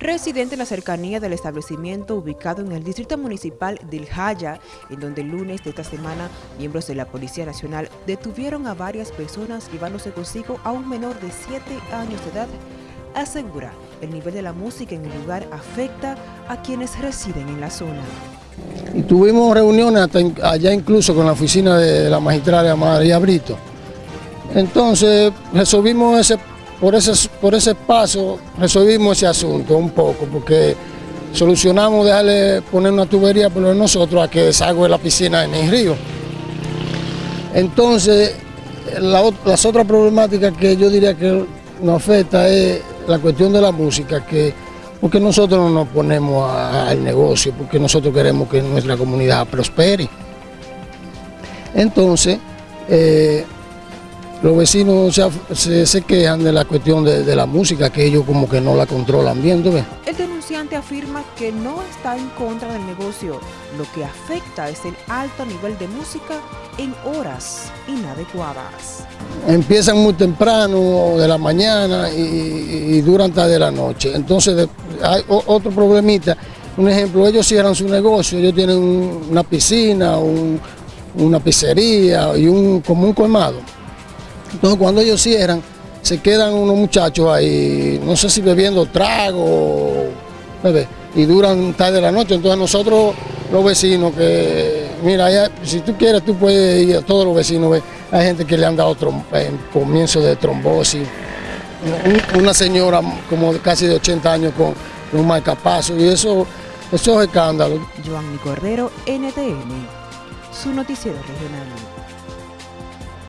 Residente en la cercanía del establecimiento ubicado en el distrito municipal del Jaya, en donde el lunes de esta semana miembros de la Policía Nacional detuvieron a varias personas llevándose consigo a un menor de 7 años de edad, asegura el nivel de la música en el lugar afecta a quienes residen en la zona. Y tuvimos reuniones allá incluso con la oficina de la magistrada María Brito. Entonces resolvimos ese por ese, por ese paso resolvimos ese asunto un poco, porque solucionamos dejarle poner una tubería por nosotros a que desagüe la piscina en el río. Entonces, las otras problemáticas que yo diría que nos afecta es la cuestión de la música, que porque nosotros no nos ponemos al negocio, porque nosotros queremos que nuestra comunidad prospere. Entonces, eh, los vecinos se, quejan de la cuestión de, la música, que ellos como que no la controlan bien, El denunciante afirma que no está en contra del negocio, lo que afecta es el alto nivel de música en horas inadecuadas. Empiezan muy temprano, de la mañana y, duran tarde de la noche. Entonces hay otro problemita, un ejemplo, ellos cierran su negocio, ellos tienen una piscina, una pizzería y un, como un colmado entonces cuando ellos cierran, se quedan unos muchachos ahí, no sé si bebiendo trago, y duran tarde de la noche. Entonces nosotros, los vecinos, que mira, si tú quieres, tú puedes ir a todos los vecinos, hay gente que le han dado eh, comienzo de trombosis, una señora como casi de 80 años con, un marcapaso, y eso, eso es escándalo. Joanny Cordero, NTN, su noticiero regional.